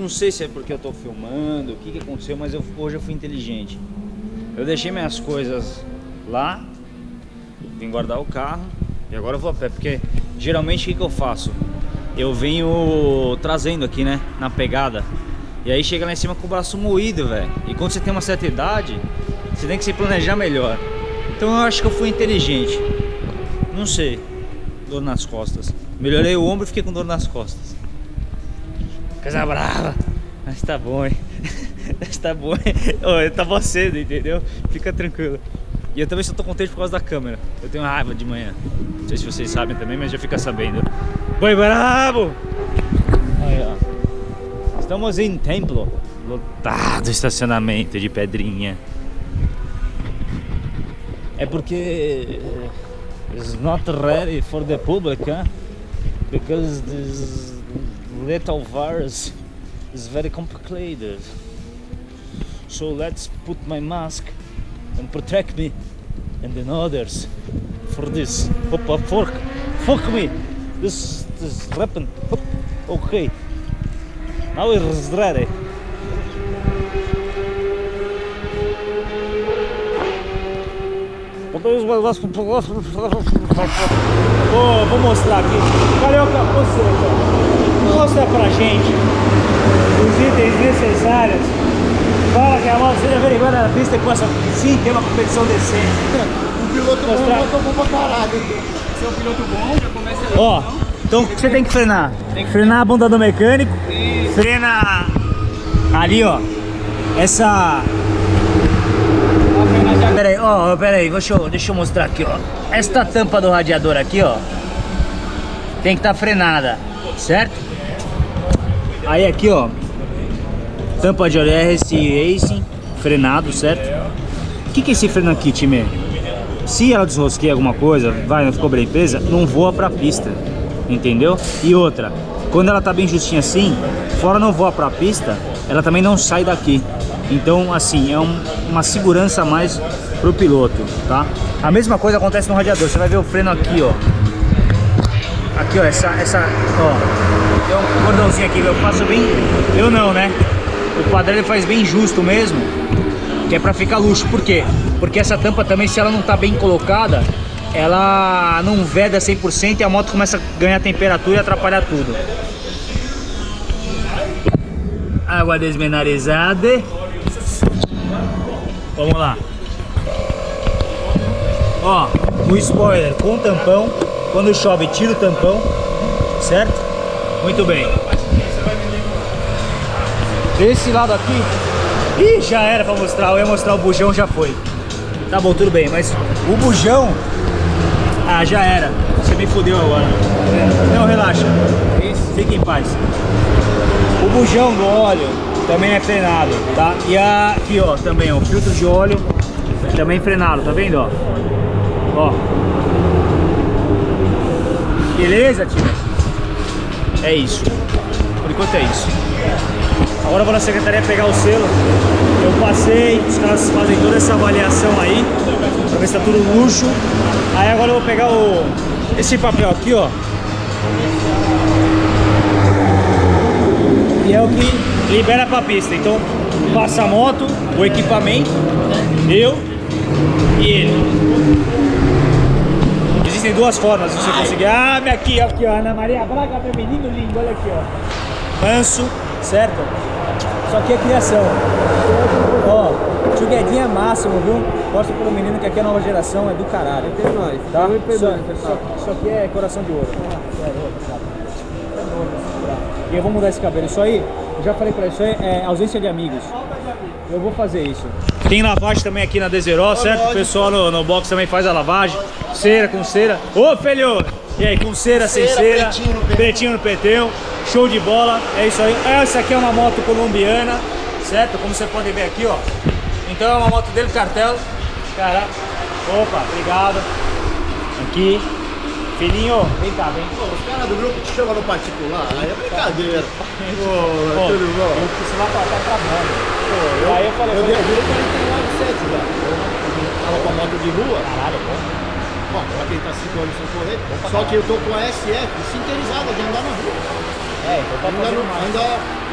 não sei se é porque eu tô filmando, o que, que aconteceu, mas eu, hoje eu fui inteligente. Eu deixei minhas coisas lá, vim guardar o carro e agora eu vou a pé, porque geralmente o que, que eu faço? Eu venho trazendo aqui, né, na pegada. E aí chega lá em cima com o braço moído, velho. E quando você tem uma certa idade, você tem que se planejar melhor. Então eu acho que eu fui inteligente. Não sei. Dor nas costas. Melhorei o ombro e fiquei com dor nas costas. Coisa brava. Mas tá bom, hein? Mas tá bom, hein? Oh, tava cedo, entendeu? Fica tranquilo. E eu também só tô contente por causa da câmera. Eu tenho raiva de manhã. Não sei se vocês sabem também, mas já fica sabendo. Boi bravo! Aí, ó. Estamos em templo. Lotado estacionamento de pedrinha. É porque it's not ready for the public, huh? Because this little virus is very complicated. So let's put my mask and protect me and then others for this. Opa, fork. fuck me. This this weapon. Okay. Now it's ready. Vou, vou mostrar aqui. Cadê mostrar pra gente os itens necessários para que a moto seja averiguada na pista e possa sim ter uma competição decente. Um piloto mostrar. bom, motor bom pra caralho. Se é um piloto bom, já começa a Ó, então o que você tem que frenar? Tem que frenar a bunda do mecânico. Isso. Frena ali, ó. Essa Pera aí, ó, pera aí, deixa eu, deixa eu mostrar aqui, ó. Esta tampa do radiador aqui, ó, tem que estar tá frenada, certo? Aí aqui, ó, tampa de óleo RS Racing, frenado, certo? O que, que é esse freno aqui, time? Se ela desrosqueia alguma coisa, vai, não ficou bem presa, não voa pra pista, entendeu? E outra, quando ela tá bem justinha assim, fora não voa pra pista, ela também não sai daqui. Então, assim, é um, uma segurança a mais pro piloto, tá? A mesma coisa acontece no radiador. Você vai ver o freno aqui, ó. Aqui, ó, essa, essa, ó. Tem um cordãozinho aqui, eu faço bem... Eu não, né? O ele faz bem justo mesmo, que é pra ficar luxo. Por quê? Porque essa tampa também, se ela não tá bem colocada, ela não veda 100% e a moto começa a ganhar temperatura e atrapalhar tudo. Água desmineralizada. Vamos lá. Ó, o spoiler com tampão. Quando chove, tira o tampão. Certo? Muito bem. Desse lado aqui. Ih, já era pra mostrar. Eu ia mostrar o bujão, já foi. Tá bom, tudo bem. Mas o bujão. Ah, já era. Você me fudeu agora. Não, relaxa. Fique em paz. O bujão do óleo também é frenado, tá? E aqui, ó, também, o filtro de óleo também frenado, tá vendo, ó? Ó. Beleza, tio? É isso. Por enquanto é isso. Agora eu vou na secretaria pegar o selo. Eu passei, os caras fazem toda essa avaliação aí, pra ver se tá tudo luxo. Aí agora eu vou pegar o esse papel aqui, ó. E é o que libera pra pista. Então passa a moto, o equipamento, eu e ele. Existem duas formas de você conseguir. Ah, minha aqui, aqui, ó. Ana Maria Braga, meu menino lindo, olha aqui, ó. Manso, certo? Isso aqui é criação. Ó, é máximo, viu? Gosto pelo menino que aqui é nova geração, é do caralho. É nóis. Tá? Isso, isso, isso aqui é coração de ouro. E eu vou mudar esse cabelo. Isso aí, eu já falei pra ele, isso aí é ausência de amigos. Eu vou fazer isso. Tem lavagem também aqui na Deseró, certo? O pessoal no, no box também faz a lavagem. Cera com cera. Ô, filho! E aí, com cera, sem Cera, pretinho no pneu. Show de bola. É isso aí. Essa aqui é uma moto colombiana, certo? Como você pode ver aqui, ó. Então é uma moto dele cartel. Cara. Opa, obrigado. Aqui. Filhinho, vem cá, vem. Pô, os caras do grupo te chamam no particular, aí é brincadeira. Pô, Pô, tudo bom? Eu lá pra, pra trabalho. Aí eu falei, Eu falei, dei juro 49,7 já. Eu tava com a moto de rua, caralho, pô. bom, pra quem tá 5 anos sem correr, só que eu tô com a SF sintonizada de andar na rua. É, então tá ainda, mais. ainda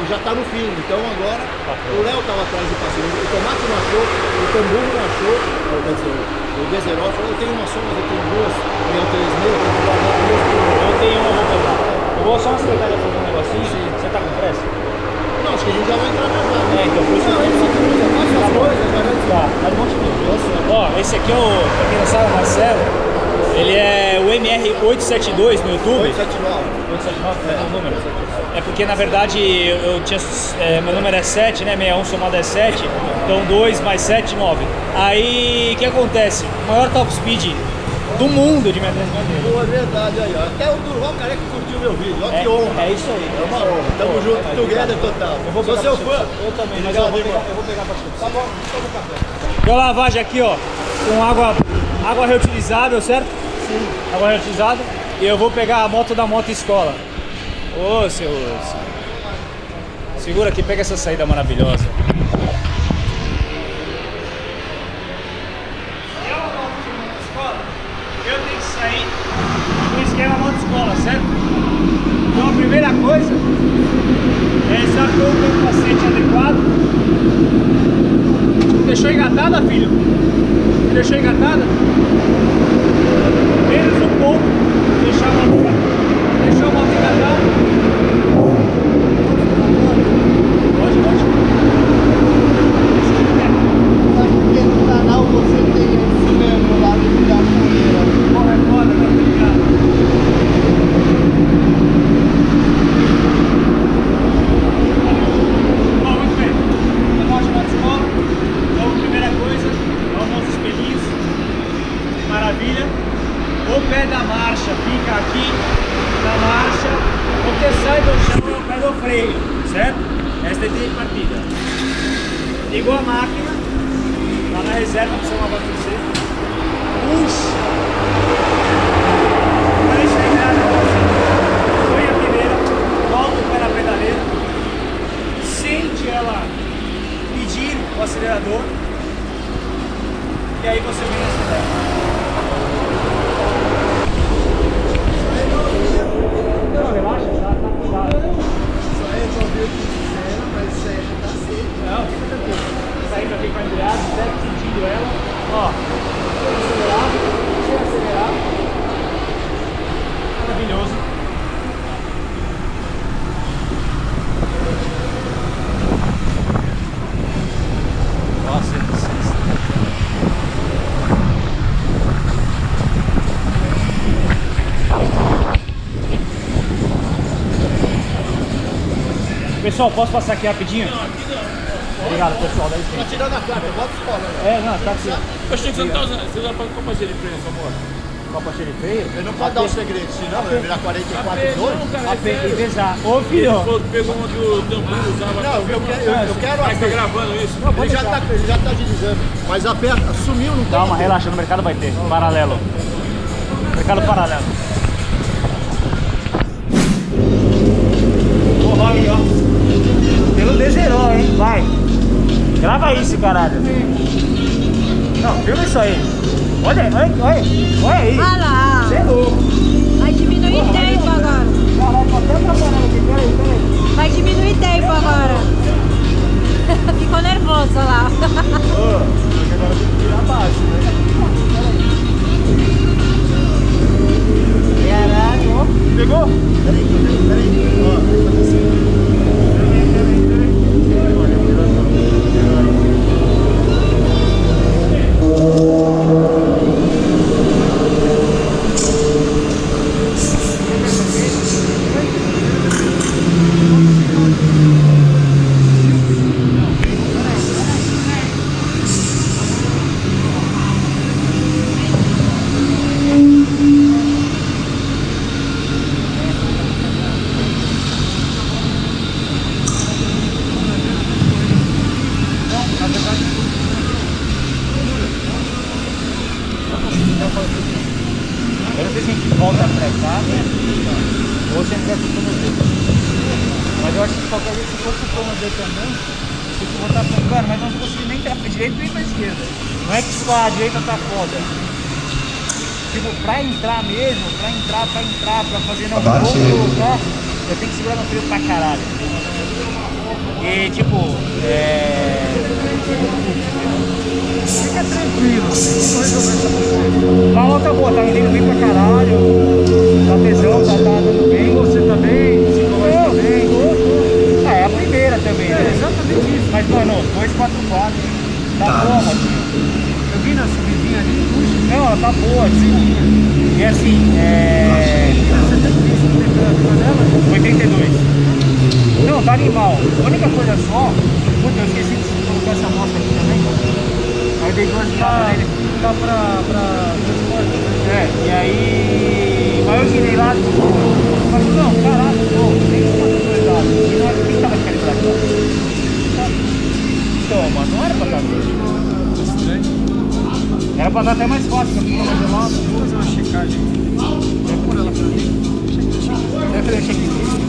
já tá no fim. Então agora Tá o Léo tava atrás do passeio. O Tomate não achou, o Tambu não achou. ou, Quer dizer, o Deserol falou, eu tenho uma só, mas eu tenho duas. Minha três mil, eu tenho guardar duas Eu tenho uma, vou pegar. Eu vou só na secretária fazer um negocinho. Você tá com pressa? Não, acho que a gente já vai entrar já. já. É, então por isso Não, eu aqui já faz Tá suas bom? coisas, vai Tá, tá de monte de Ó, esse aqui é o, pra quem não sabe, o Marcelo. Ele é o MR872 no YouTube. 879. 879 é número. É porque na verdade eu, eu tinha. é, meu número é 7, né? 61 somado é 7. Então 2 mais 7, 9. Aí o que acontece? O maior top speed do mundo de Medeiros Madeira. Boa, é verdade aí, ó. Até o Durval Careca curtiu meu vídeo, ó que honra. É, é isso aí. É uma honra. Tamo Pô, junto, é, together total. Eu vou Sou seu fã. Eu também, mas eu vou, pegar, eu vou pegar pra você. Tá bom, toma um café. Uma lavagem aqui, ó, com água, água reutilizável, certo? Sim. Água reutilizável. E eu vou pegar a moto da moto escola. Ô, seu. Segura aqui, pega essa saída maravilhosa. Pessoal, posso passar aqui rapidinho? Obrigado, pessoal. Tá licença. tirando a placa, bota os colas. É, não, tá aqui. Eu achei que você não tá usando. Você usa pra parceiro de freio nessa moto? Copa freio. Ele não pode dar o segredo, senão vai virar 44 2. Não, cara, A pe- e pesar. Ô, Ele filho. que pegou uma que o Tambu usava. Não, eu quero, eu, eu quero a Mas tá gravando isso? Ele já tá, ele já tá agilizando. Mas a perna sumiu, não tem? Calma, relaxa, no mercado vai ter. Paralelo. Mercado paralelo. Porra, aí, ó. Pelo Deserol, hein? Vai. Grava isso, caralho. Não, filma isso aí. Olha aí, olha, olha, olha aí. Olha lá. Você é louco. Vai diminuir tempo agora. Caralho, tô até atrapalhando aqui. Peraí, peraí. Vai diminuir tempo agora. Ficou nervoso lá. Ô, agora tem que virar baixo, né? Caralho. Pegou? Peraí, peraí, peraí. Ó, vai fazer assim. Eu Oh. Aí nele. tá pra, pra transporte, né? E aí. Mas eu girei lá, não, caralho, pô, tem uma coisa. E não era quem tava calibrado. Então, mano, não era pra dar. Era pra dar até mais fácil. Vou fazer uma checagem. Pra. Deve fazer check-in.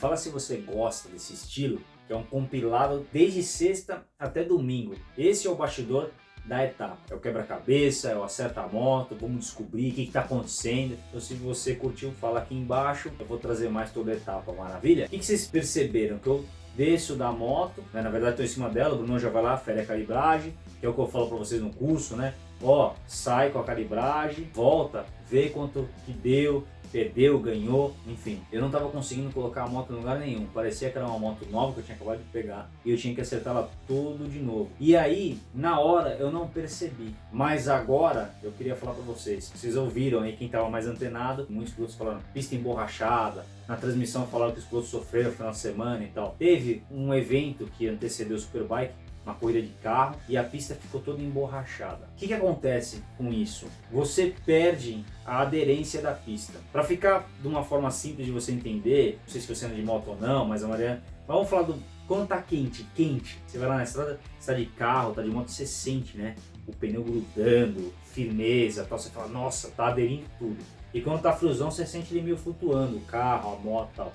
Fala se você gosta desse estilo, que é um compilado desde sexta até domingo. Esse é o bastidor da etapa. É o quebra-cabeça, é o acerta a moto, vamos descobrir o que está acontecendo. Então se você curtiu, fala aqui embaixo. Eu vou trazer mais toda a etapa, maravilha? O que, vocês perceberam? Que eu desço da moto, né? na verdade estou em cima dela, o Bruno já vai lá, fere a calibragem, que é o que eu falo para vocês no curso, né? Ó, sai com a calibragem, volta, vê quanto que deu, perdeu, ganhou, enfim. Eu não estava conseguindo colocar a moto em lugar nenhum. Parecia que era uma moto nova que eu tinha acabado de pegar e eu tinha que acertá-la tudo de novo. E aí, na hora, eu não percebi. Mas agora, eu queria falar para vocês. Vocês ouviram aí, quem estava mais antenado, muitos pilotos falando pista emborrachada. Na transmissão falaram que os pilotos sofreram no final de semana e tal. Teve um evento que antecedeu o Superbike, uma corrida de carro e a pista ficou toda emborrachada. O que, que acontece com isso? Você perde a aderência da pista. Para ficar de uma forma simples de você entender, não sei se você anda de moto ou não, mas a maioria... Vamos falar do quando tá quente, quente. Você vai lá na estrada, você tá de carro, tá de moto, você sente, né? O pneu grudando, firmeza, tal. Você fala, nossa, tá aderindo tudo. E quando tá friozão, você sente ele meio flutuando, o carro, a moto, tal.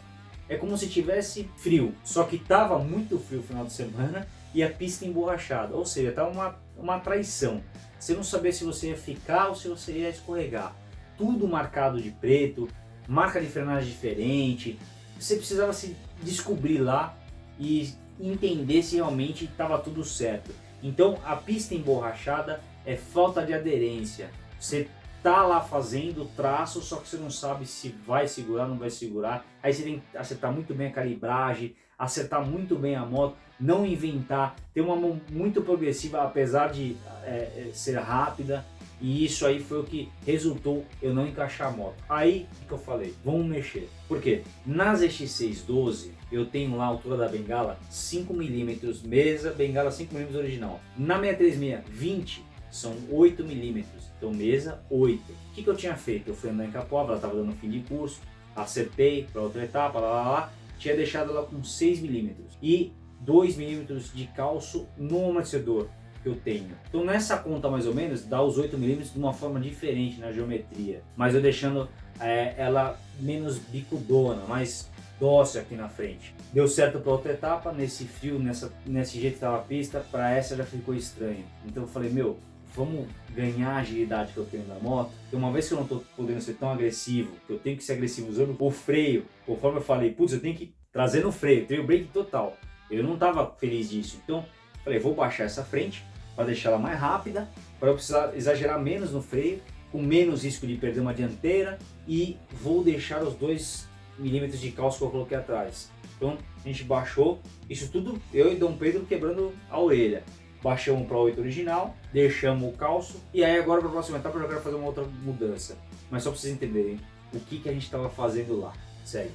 É como se tivesse frio, só que tava muito frio no final de semana e a pista emborrachada, ou seja, tá uma, uma traição. Você não sabia se você ia ficar ou se você ia escorregar. Tudo marcado de preto, marca de frenagem diferente. Você precisava se descobrir lá e entender se realmente estava tudo certo. Então a pista emborrachada é falta de aderência. Você tá lá fazendo traço, só que você não sabe se vai segurar não vai segurar. Aí você tem que acertar muito bem a calibragem, acertar muito bem a moto, não inventar, ter uma mão muito progressiva, apesar de é, ser rápida. E isso aí foi o que resultou eu não encaixar a moto. Aí que eu falei? Vamos mexer. Por quê? Nas X612 eu tenho lá a altura da bengala 5mm mesa, bengala 5mm original. Na 636 20 são 8mm, então mesa 8. O que, que eu tinha feito? Eu fui andar em Capoava, ela estava dando fim de curso, acertei para outra etapa, lá, lá, lá, tinha deixado ela com 6mm e 2mm de calço no amortecedor que eu tenho. Então nessa conta mais ou menos dá os 8mm de uma forma diferente na geometria, mas eu deixando é, ela menos bicudona, mais dócil aqui na frente. Deu certo para outra etapa, nesse frio, nessa, nesse jeito que estava a pista, para essa já ficou estranho. Então eu falei, meu, vamos ganhar a agilidade que eu tenho na moto. Porque uma vez que eu não estou podendo ser tão agressivo, que eu tenho que ser agressivo usando o freio, conforme eu falei, putz, eu tenho que trazer no freio, tenho break total. Eu não estava feliz disso, então falei, vou baixar essa frente para deixar ela mais rápida, para eu precisar exagerar menos no freio, com menos risco de perder uma dianteira e vou deixar os 2 milímetros de calço que eu coloquei atrás. Então a gente baixou, isso tudo eu e Dom Pedro quebrando a orelha. Baixamos para 8 original, deixamos o calço e aí agora para a próxima etapa eu já quero fazer uma outra mudança. Mas só para vocês entenderem o que, que a gente estava fazendo lá. Segue.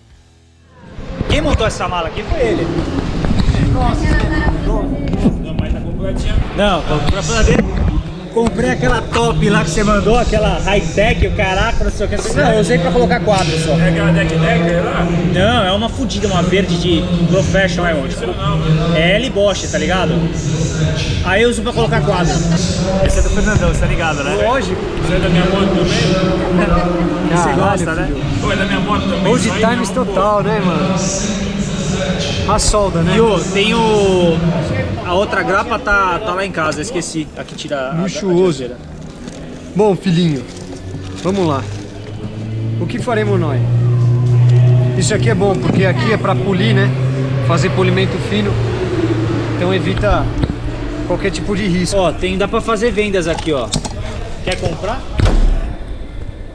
Quem montou essa mala aqui foi ele. Não, mas tá completinha. Não, pra falar dele. Comprei aquela top lá que você mandou, aquela high-tech, o caraca, não sei o que. Não, eu usei pra colocar quadro só. É aquela deck deck lá? Não, é uma fodida, uma verde de professional, é onde? Não? É L Bosch, tá ligado? Aí eu uso pra colocar quadro. Esse é do Fernandão, você tá ligado, né? Lógico. Você é da minha moto também? Você Caralho, gosta, né? filho. Pô, é da minha moto também. Old times não, pô. total, né, mano? A solda, né? E o, tem o. A outra grapa tá, tá lá em casa, esqueci. Aqui tira a. a Luxuoso. traseira. Bom, filhinho, vamos lá. O que faremos nós? Isso aqui é bom, porque aqui é para polir, né? Fazer polimento fino. Então evita qualquer tipo de risco. Ó, tem, dá pra fazer vendas aqui, ó. Quer comprar?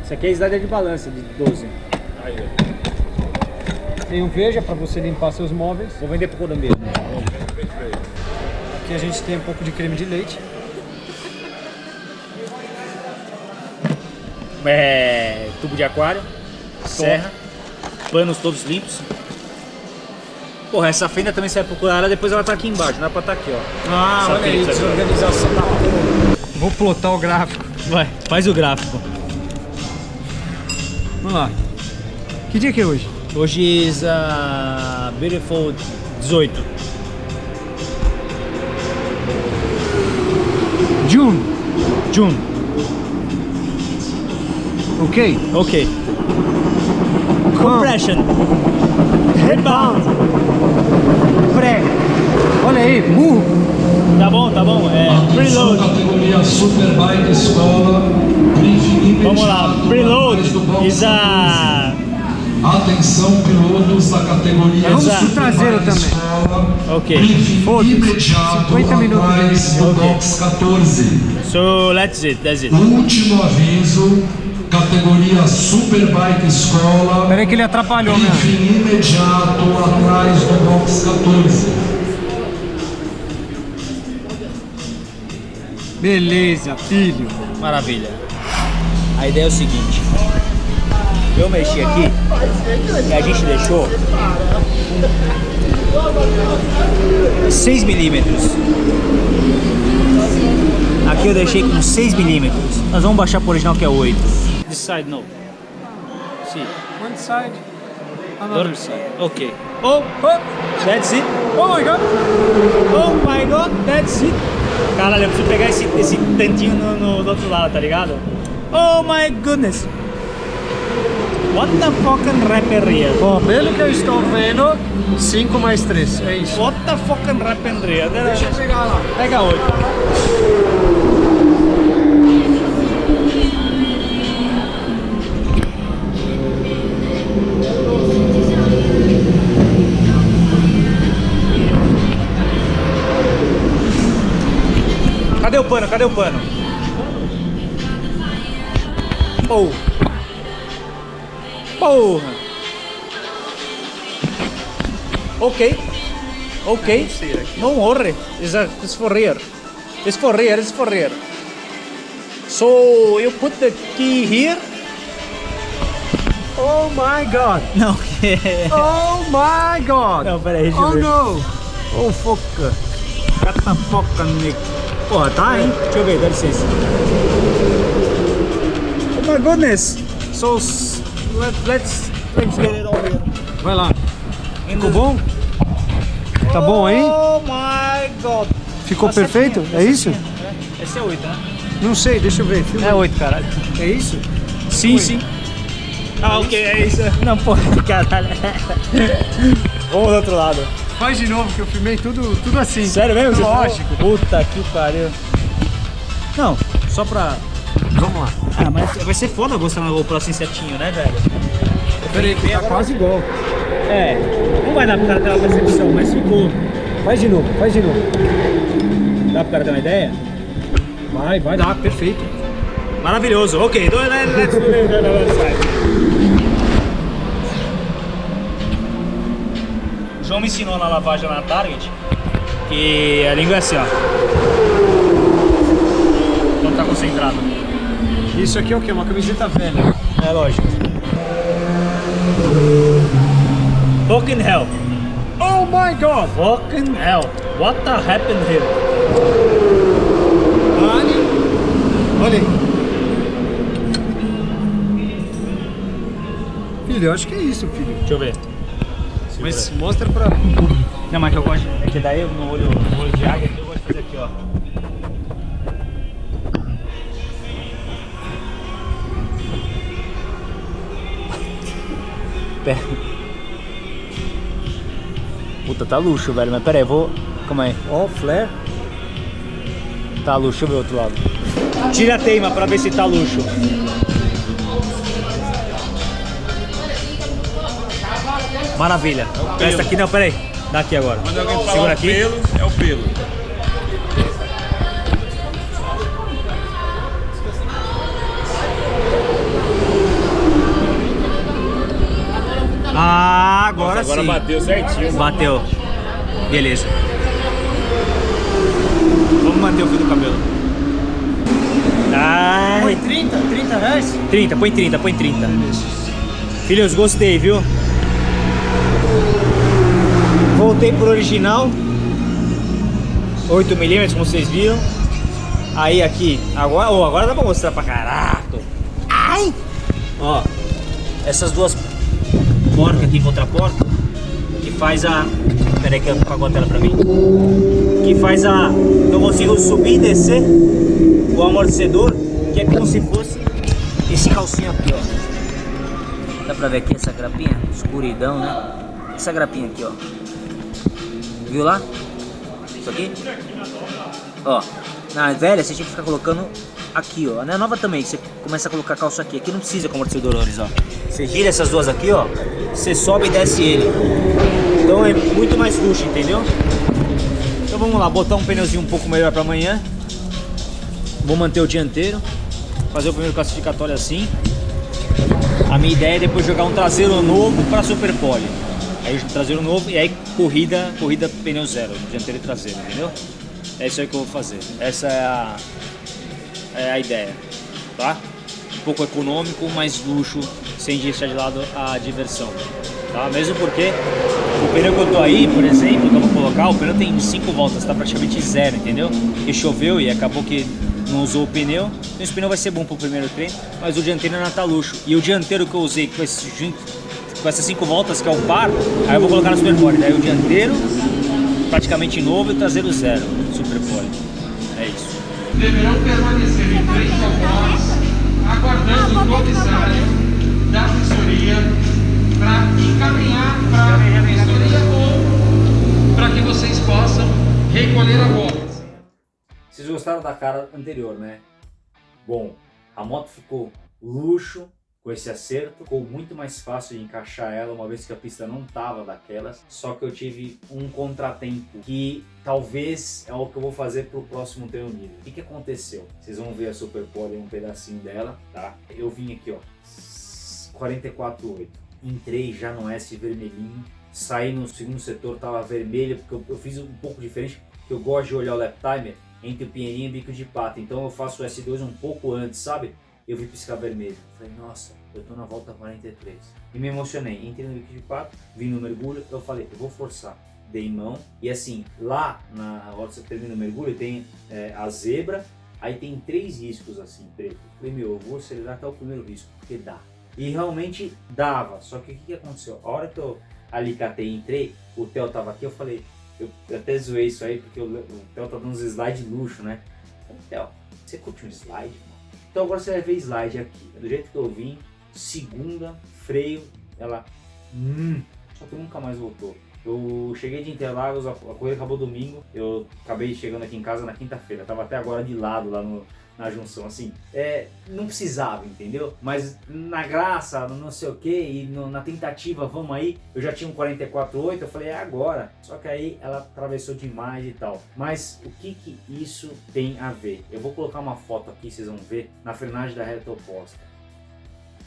Isso aqui é slider de balança, de 12. Tem um veja para você limpar seus móveis. Vou vender pro colombiano. Aqui a gente tem um pouco de creme de leite. É, tubo de aquário, serra, panos todos limpos. Porra, essa fenda também procurar ela, depois ela tá aqui embaixo, não dá pra tá aqui, ó. Ah, Essa olha aí, desorganização da porra. Vou plotar o gráfico. Vai, faz o gráfico. Vamos lá. Que dia que é hoje? Hoje is a beautiful 18. June. Ok? Ok. Compression. Rebound. Pré. Olha aí, burro. Tá bom, tá bom. É, preload. categoria Superbike Escola. Vamos lá. Preload atrás do box is a... 14. Atenção, pilotos da categoria Vamos pro traseiro também. Escola. Ok. Briefing Foda-se. imediato 50 minutos de atrás vídeo. do box 14. So, let's it, that's it. Último aviso, categoria Superbike Escola. Peraí que ele atrapalhou, né? Imediato atrás do box 14. Beleza, filho. Maravilha. A ideia é o seguinte. Eu mexi aqui e a gente deixou 6 milímetros. Aqui eu deixei com 6 milímetros. Nós vamos baixar pro original que é 8. This side no. See. One side. Other side. Ok. Oh, oh, that's it. Oh my god. Oh my god, that's it. Caralho, eu preciso pegar esse, esse tantinho no, no- do outro lado, tá ligado? Oh my goodness. What the fucking rapper here? Ó, pelo que eu estou vendo, 5 mais 3. É isso. What the fucking rapper here? Deixa eu pegar lá. Pega 8. Cadê o pano? Cadê o pano? Oh. Porra. Ok. Ok. Não morre. It's, a, it's for real. It's for real. It's for real. So you put the key here. Oh my god. Não. Oh my god. Não, pera aí, deixa eu Oh ver. no. Oh, foca. Cata foca, Nick. Porra, tá, hein? Deixa eu ver, dá licença. Oh my goodness. So, let, let's, let's get it here. Vai lá. Ficou bom? Tá bom aí? Oh my god. Ficou Tá perfeito? certinho, É tá isso? É. Esse é 8, né? Não sei, deixa eu ver. Filma. É 8, caralho. É isso? Sim, sim. Ah, ok, é isso. Não, porra, caralho. Vamos do outro lado. Faz de novo que eu filmei tudo, tudo assim. Sério mesmo? Lógico. Puta que pariu. Não, só pra... Ah, mas vai ser foda mostrar na GoPro assim certinho, né, velho? Peraí, tá quase igual. É, não vai dar pro cara ter uma percepção, mas ficou. Faz de novo, faz de novo. Dá pro cara ter uma ideia? Vai, vai dar, perfeito. Maravilhoso, ok, let- let's do. O João me ensinou na lavagem na Target que a língua é assim, ó. Quando tá concentrado. Isso aqui é o quê? Uma camiseta velha. É lógico. Fucking hell. Oh my god! Fucking hell. What the happened here? Olha. Olha aí. Filho, eu acho que é isso, filho. Deixa eu ver. Mas mostra pra... Não, mas que eu gosto. É que daí no olho, no olho de águia eu gosto de fazer aqui, ó. pé. Puta, tá luxo, velho. Mas pera aí, vou... Calma aí. Ó, oh, flare. Tá luxo, deixa eu ver o outro lado. Tira a teima pra ver se tá luxo. Maravilha. É Essa aqui não, pera aí. Dá aqui agora. Segura aqui. Pelo, é o pelo. Ah, agora, Agora sim. bateu certinho. Bateu. Beleza. Vamos manter o fio do cabelo. Ai. Foi 30? 30 reais? 30, põe 30, põe 30. Filhos, gostei, viu? Voltei pro original. 8mm, como vocês viram. Aí aqui, agora, oh, agora dá pra mostrar pra caraca. Ai! Ó, essas duas porcas aqui contra a porta, que faz a... Pera aí que apagou a tela pra mim. Que faz a... Eu consigo subir e descer o amortecedor, que é como se fosse esse calcinho aqui, ó. Dá pra ver aqui essa grapinha? Escuridão, né? Essa grapinha aqui, ó. Viu lá? Isso aqui? Ó. Na velha você tinha que ficar colocando aqui, ó. Na nova também, você começa a colocar calço aqui. Aqui não precisa com amortecedores, ó. Você gira essas duas aqui, ó. Você sobe e desce ele. Então é muito mais luxo, entendeu? Então vamos lá, botar um pneuzinho um pouco melhor pra amanhã. Vou manter o dianteiro. Fazer o primeiro classificatório assim. A minha ideia é depois jogar um traseiro novo para Super Pole. Aí traseiro novo e aí corrida, corrida pneu zero, dianteiro e traseiro, entendeu? É isso aí que eu vou fazer. Essa é a, é a ideia, tá? Um pouco econômico, mais luxo, sem deixar de lado a diversão, tá? Mesmo porque o pneu que eu tô aí, por exemplo, que eu vou colocar, o pneu tem 5 voltas, tá praticamente zero, entendeu? E choveu e acabou que não usou o pneu, então esse pneu vai ser bom pro primeiro treino, mas o dianteiro ainda tá luxo. E o dianteiro que eu usei com, esse, com essas 5 voltas, que é o par, aí eu vou colocar no Superpole. Daí o dianteiro praticamente novo e o traseiro zero, Superpole. É isso. deverão permanecer ao box, aguardando o comissário da assessoria para encaminhar para a assessoria ou para que vocês possam recolher a bola. Vocês gostaram da cara anterior, né? Bom, a moto ficou luxo com esse acerto, ficou muito mais fácil de encaixar ela, uma vez que a pista não tava daquelas, só que eu tive um contratempo que talvez é o que eu vou fazer pro próximo treino livre. O que que aconteceu? Vocês vão ver a Super Pole, um pedacinho dela, tá? Eu vim aqui, ó, 44,8. Entrei já no S vermelhinho, saí no segundo setor, tava vermelho, porque eu, eu fiz um pouco diferente, porque eu gosto de olhar o lap timer entre o pinheirinho e o bico de pata, então eu faço o S2 um pouco antes, sabe? Eu vi piscar vermelho, falei, nossa, eu tô na volta 43. E me emocionei, entrei no pata, vim no mergulho, eu falei, eu vou forçar. Dei mão, e assim, lá na hora que você termina o mergulho, tem é, a zebra, aí tem três riscos assim, preto. Falei, meu, eu vou acelerar até o primeiro risco, porque dá. E realmente dava, só que o que, que aconteceu? A hora que eu alicatei e entrei, o Theo tava aqui, eu falei, eu até zoei isso aí, porque o, Theo tá dando uns slides de luxo, né? Eu falei, Theo, você curte um slide? Então agora você vai ver slide aqui, do jeito que eu vim, segunda, freio, ela, hum, só que nunca mais voltou. Eu cheguei de Interlagos, a a corrida acabou domingo, eu acabei chegando aqui em casa na quinta-feira, tava até agora de lado lá no, na junção, assim, é, não precisava, entendeu? Mas na graça, no não sei o que, e no- na tentativa, vamos aí, eu já tinha um 44.8, eu falei, é agora. Só que aí ela atravessou demais e tal. Mas o que que isso tem a ver? Eu vou colocar uma foto aqui, vocês vão ver, na frenagem da reta oposta.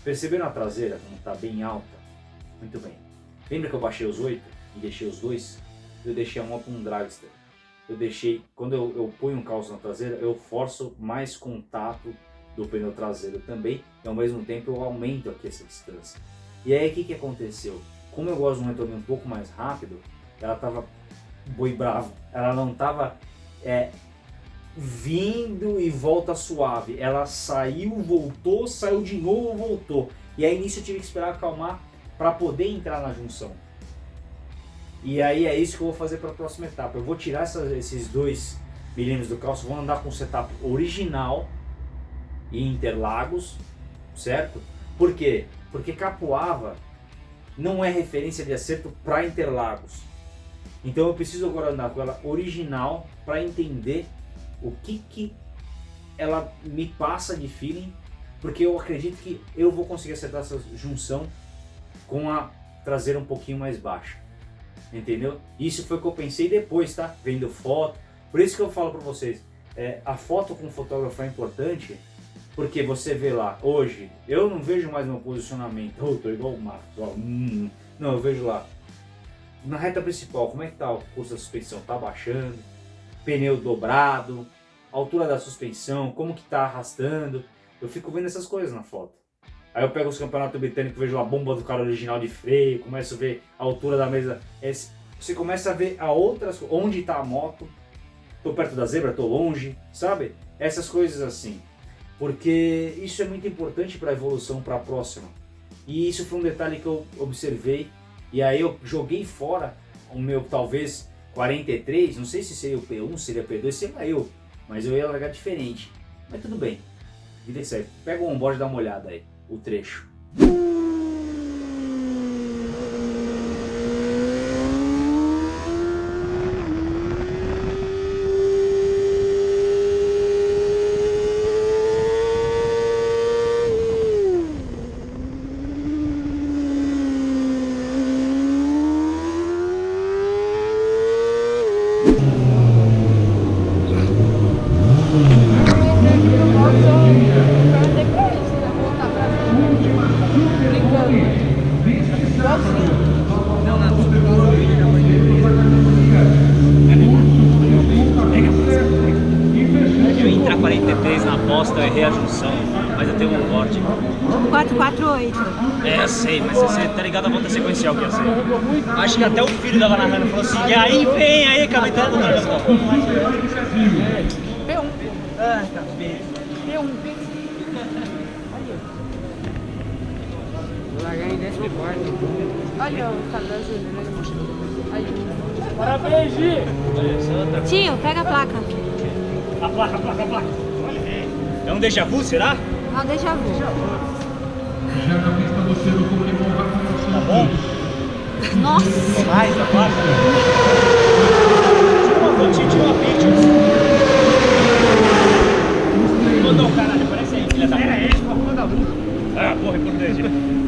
Perceberam a traseira como tá bem alta? Muito bem. Lembra que eu baixei os 8 e deixei os dois? Eu deixei uma para um dragster eu deixei, quando eu, eu ponho um calço na traseira, eu forço mais contato do pneu traseiro também, e ao mesmo tempo eu aumento aqui essa distância. E aí o que, que aconteceu? Como eu gosto de um retorno um pouco mais rápido, ela tava boi bravo, ela não tava é, vindo e volta suave, ela saiu, voltou, saiu de novo, voltou. E aí nisso eu tive que esperar acalmar para poder entrar na junção. E aí é isso que eu vou fazer para a próxima etapa. Eu vou tirar esses dois milímetros do calço, vou andar com o setup original e Interlagos, certo? Por quê? Porque Capuava não é referência de acerto para Interlagos. Então eu preciso agora andar com ela original para entender o que que ela me passa de feeling, porque eu acredito que eu vou conseguir acertar essa junção com a traseira um pouquinho mais baixa. Entendeu? Isso foi o que eu pensei depois, tá? Vendo foto. Por isso que eu falo pra vocês, é, a foto com o fotógrafo é importante, porque você vê lá, hoje, eu não vejo mais meu posicionamento, oh, tô igual o Marcos, ó, hum, não, eu vejo lá, na reta principal, como é que tá o curso da suspensão? Tá baixando, pneu dobrado, altura da suspensão, como que tá arrastando, eu fico vendo essas coisas na foto. Aí eu pego os campeonatos britânicos, vejo a bomba do cara original de freio, começo a ver a altura da mesa. Você começa a ver a outras, onde está a moto, tô perto da zebra, tô longe, sabe? Essas coisas assim. Porque isso é muito importante para a evolução para a próxima. E isso foi um detalhe que eu observei. E aí eu joguei fora o meu talvez 43, não sei se seria o P1, seria P2, sei lá eu. Mas eu ia largar diferente. Mas tudo bem. Vida que segue. Pega o onboard e dá uma olhada aí, o trecho. Eu entrar 43 na aposta, eu errei a junção, mas eu tenho um onboard. 448. É, eu sei, mas você tá sequencial que eu sei. Acho que até o filho dava narrando falou assim, e aí vem aí, acaba entrando no P1. Ah, cabelo. Vou largar em décimo quarto. Olha o cabelozinho. Parabéns, Gi! Tio, pega a placa. A placa, a placa, a placa. É um déjà vu, será? Não, deixa vu. Já na pista você no Pokémon. Tá bom? Nossa. Mais da placa. Tira uma fotinha, tira uma picture. Ô, não, caralho, parece aí, filha da puta. É, esse porra da luz. Ah, porra, é por dentro.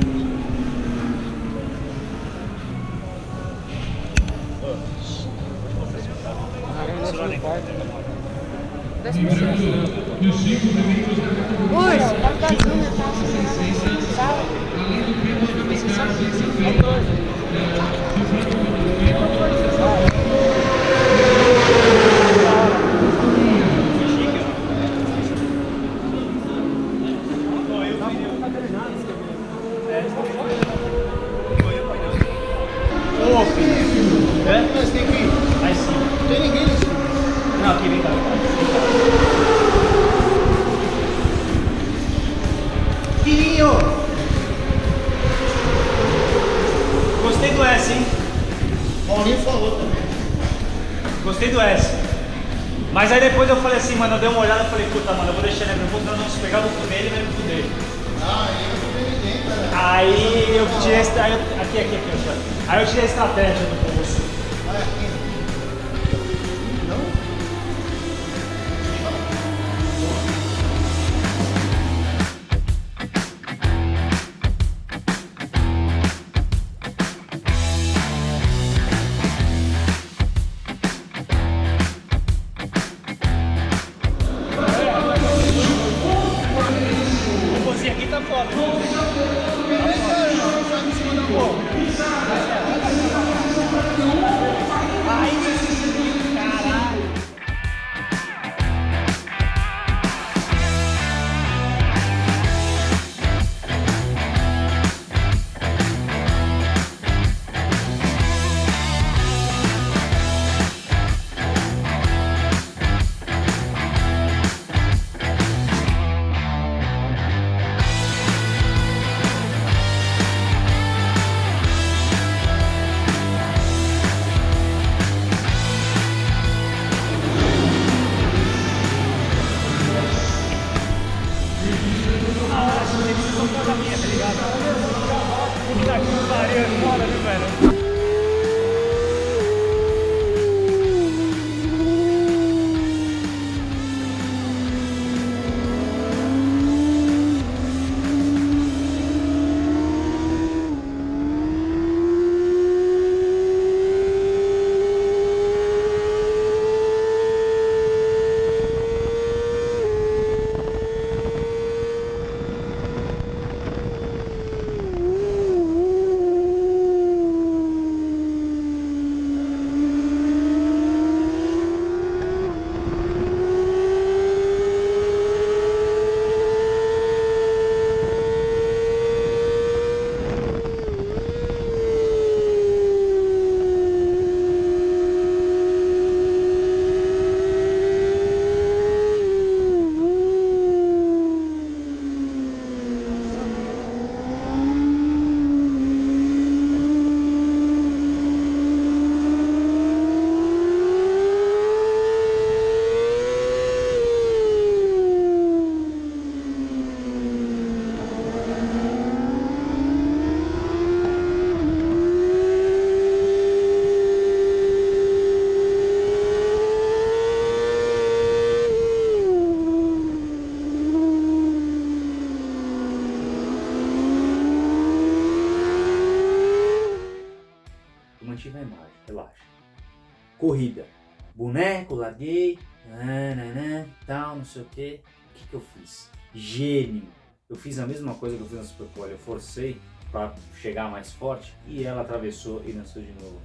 Eu fiz a mesma coisa que eu fiz na Superpole. Eu forcei para chegar mais forte e ela atravessou e lançou de novo.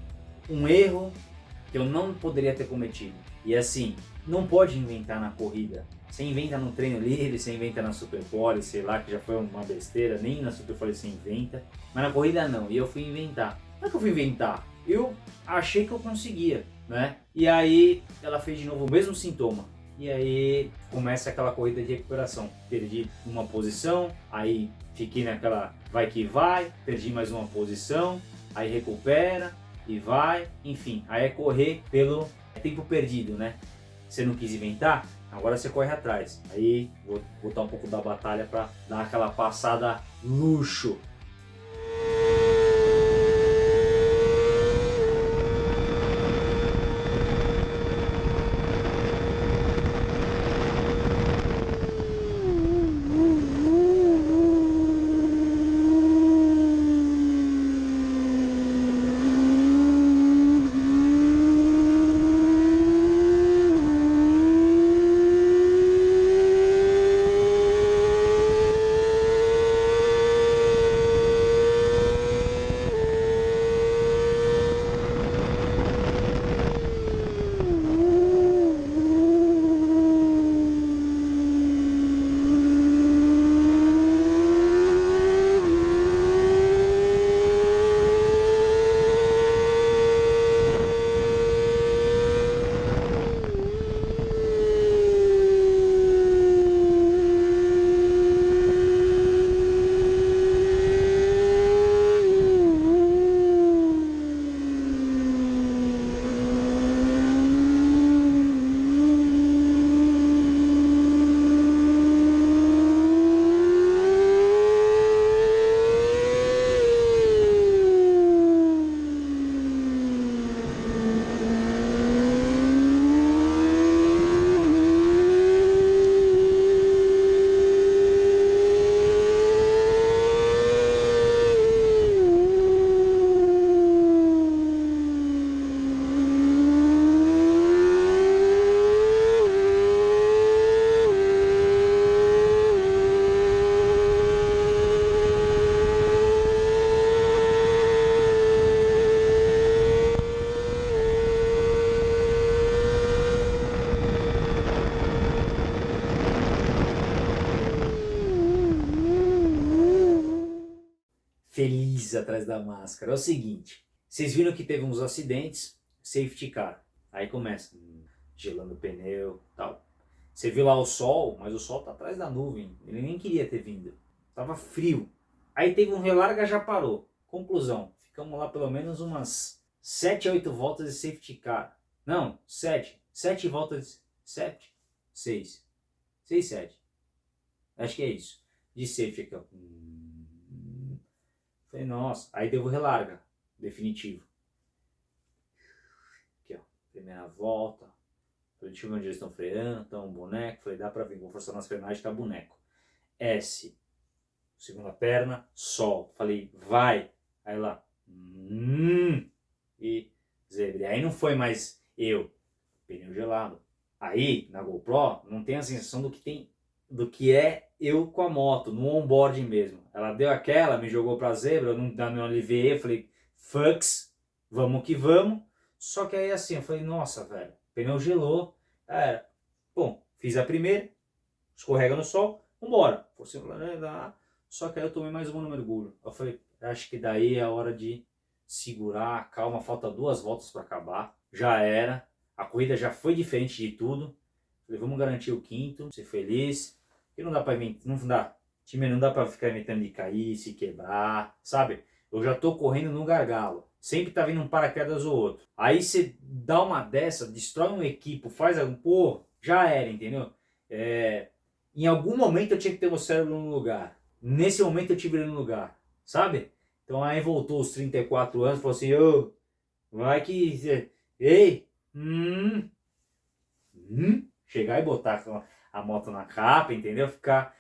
Um erro que eu não poderia ter cometido. E assim, não pode inventar na corrida. Você inventa no treino livre, você inventa na Superpole, sei lá, que já foi uma besteira, nem na Superpole você inventa. Mas na corrida não, e eu fui inventar. Como é que eu fui inventar? Eu achei que eu conseguia, né? E aí ela fez de novo o mesmo sintoma. E aí começa aquela corrida de recuperação. Perdi uma posição, aí fiquei naquela vai que vai, perdi mais uma posição, aí recupera e vai, enfim, aí é correr pelo tempo perdido, né? Você não quis inventar, agora você corre atrás. Aí vou botar um pouco da batalha para dar aquela passada luxo feliz atrás da máscara. É o seguinte, vocês viram que teve uns acidentes, safety car. Aí começa, hum, gelando o pneu tal. Você viu lá o sol, mas o sol tá atrás da nuvem. Ele nem queria ter vindo. Tava frio. Aí teve um relarga, já parou. Conclusão, ficamos lá pelo menos umas 7 a 8 voltas de safety car. Não, 7. 7 voltas de... 7? 6. 6, 7. Acho que é isso. De safety car. Hum. Falei, nossa, aí deu o relarga, definitivo. Aqui, ó, primeira volta. Falei, deixa eu ver onde eles estão freando, estão um boneco. Falei, dá pra vir, vou forçar nas frenagens, tá boneco. S, segunda perna, sol. Falei, vai. Aí lá, hum, e zebra. Aí não foi mais eu, pneu gelado. Aí, na GoPro, não tem a sensação do que tem do que é eu com a moto, no onboard mesmo. Ela deu aquela, me jogou pra zebra, eu não, não aliviei, eu falei, fucks, vamos que vamos. Só que aí assim, eu falei, nossa, velho, pneu gelou. Bom, fiz a primeira, escorrega no sol, vambora. Só que aí eu tomei mais uma no mergulho. Eu falei, acho que daí é a hora de segurar, calma, falta duas voltas para acabar. Já era, a corrida já foi diferente de tudo. Falei, vamos garantir o quinto, ser feliz. E não dá pra não dá. Time não dá pra ficar inventando de cair, se quebrar, sabe? Eu já tô correndo no gargalo. Sempre tá vindo um paraquedas ou outro. Aí você dá uma dessa, destrói um equipo, faz algum... Pô, já era, entendeu? É, em algum momento eu tinha que ter o cérebro no lugar. Nesse momento eu tive ele no lugar, sabe? Então aí voltou os 34 anos, falou assim, ô, vai que... Ei, hum, hum, chegar e botar a moto na capa, entendeu? Ficar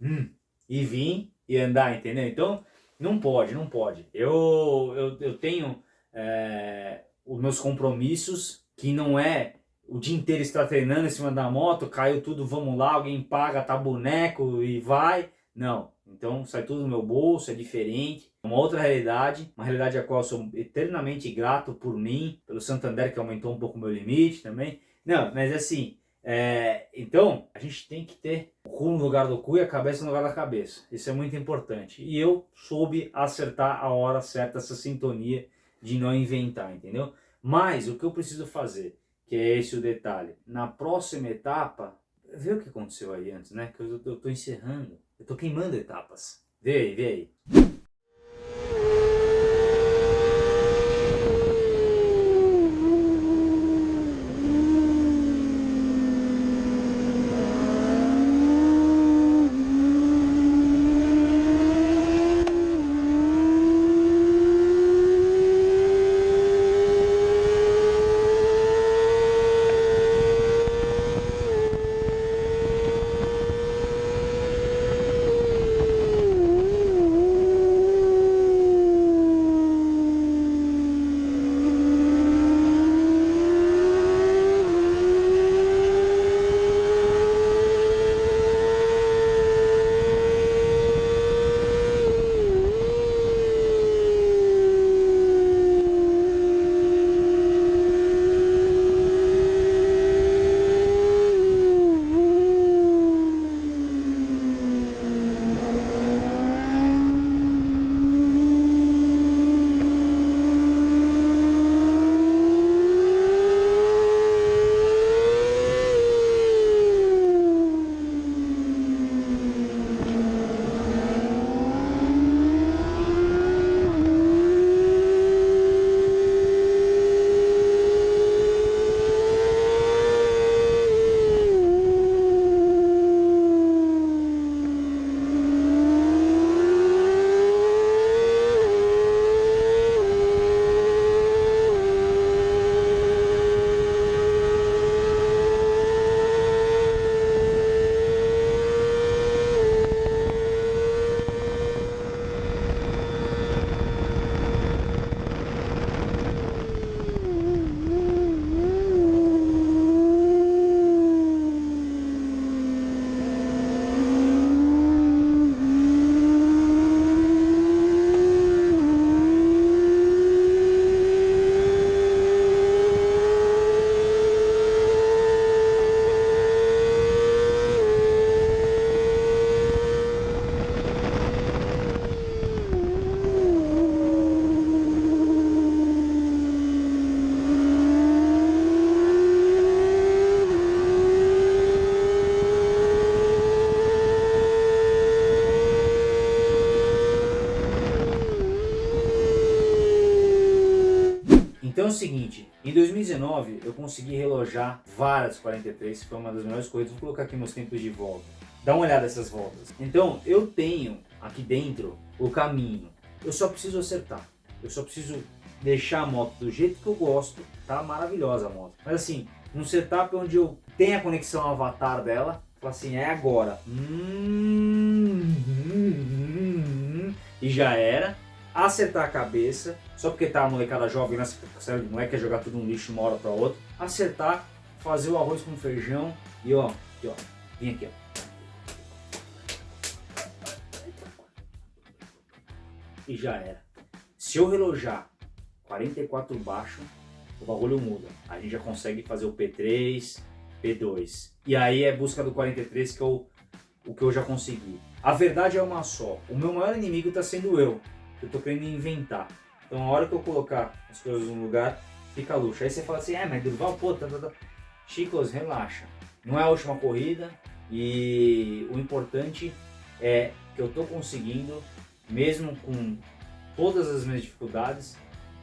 hum, e vir e andar, entendeu? Então, Não pode, não pode. Eu, eu, eu tenho é, os meus compromissos, que não é o dia inteiro estar treinando em cima da moto, caiu tudo, vamos lá, alguém paga, tá boneco e vai. Não, então sai tudo do meu bolso, é diferente. É uma outra realidade, uma realidade a qual eu sou eternamente grato por mim, pelo Santander que aumentou um pouco o meu limite também. Não, mas assim, é, então a gente tem que ter o cu no lugar do cu e a cabeça no lugar da cabeça. Isso é muito importante. E eu soube acertar a hora certa, essa sintonia de não inventar, entendeu? Mas o que eu preciso fazer, que é esse o detalhe, na próxima etapa, vê o que aconteceu aí antes, né? Que eu, eu tô encerrando, eu tô queimando etapas. Vê aí, vê aí. O seguinte, em 2019 eu consegui relojar várias 43, foi uma das melhores corridas, vou colocar aqui meus tempos de volta. Dá uma olhada nessas voltas. Então eu tenho aqui dentro o caminho, eu só preciso acertar, eu só preciso deixar a moto do jeito que eu gosto, tá maravilhosa a moto. Mas assim, num setup onde eu tenho a conexão avatar dela, fala assim, é agora. Hum, hum, hum, hum, e já era acertar a cabeça, só porque tá a molecada jovem nessa série de moleque, quer jogar tudo no lixo uma hora pra outra, acertar, fazer o arroz com feijão e ó, aqui, ó, vem aqui, ó. E já era. Se eu relojar 44 baixo, o bagulho muda. A gente já consegue fazer o P3, P2. E aí é busca do 43 que eu, o que eu já consegui. A verdade é uma só. O meu maior inimigo está sendo eu eu tô querendo inventar. Então a hora que eu colocar as coisas no lugar, fica luxo. Aí você fala assim, é, mas Durval, pô, tá, tá, tá. Chicos, relaxa. Não é a última corrida e o importante é que eu tô conseguindo, mesmo com todas as minhas dificuldades,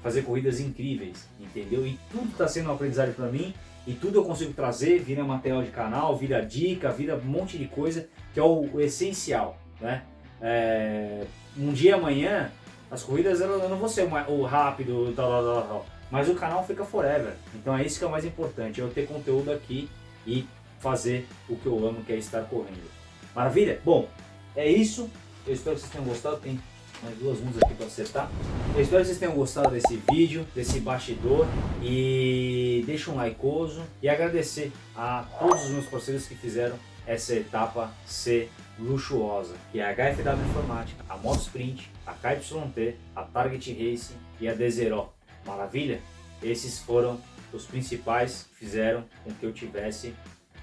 fazer corridas incríveis, entendeu? E tudo está sendo um aprendizado para mim e tudo eu consigo trazer, vira material de canal, vira dica, vira um monte de coisa que é o, o essencial, né? É, um dia amanhã as corridas eu não vou ser o rápido, tal, tal, tal, tal, mas o canal fica forever. Então é isso que é o mais importante, eu ter conteúdo aqui e fazer o que eu amo, que é estar correndo. Maravilha? Bom, é isso. Eu espero que vocês tenham gostado. Tem mais duas mundas aqui para acertar. Eu espero que vocês tenham gostado desse vídeo, desse bastidor e deixa um likeoso e agradecer a todos os meus parceiros que fizeram essa etapa ser luxuosa, que é a HFW Informática, a Modsprint, a KYT, a Target Racing e a Desero. Maravilha? Esses foram os principais que fizeram com que eu tivesse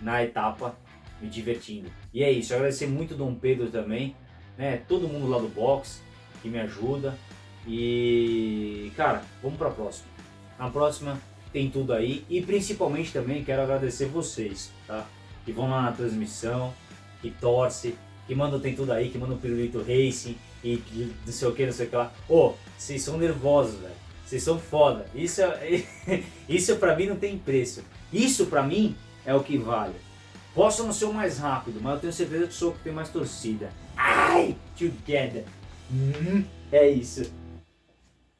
na etapa me divertindo. E é isso, agradecer muito Dom Pedro também, né? Todo mundo lá do box que me ajuda. E cara, vamos para a próxima. Na próxima tem tudo aí e principalmente também quero agradecer vocês, tá? Que vão lá na transmissão, que torce, que mandam tem tudo aí, que mandam pirulito racing e não sei o que, não sei o que lá. Ô, oh, vocês são nervosos, velho. Vocês são foda. Isso, é, isso pra mim não tem preço. Isso pra mim é o que vale. Posso não ser o mais rápido, mas eu tenho certeza que sou o que tem mais torcida. Ai, together. Hum, é isso.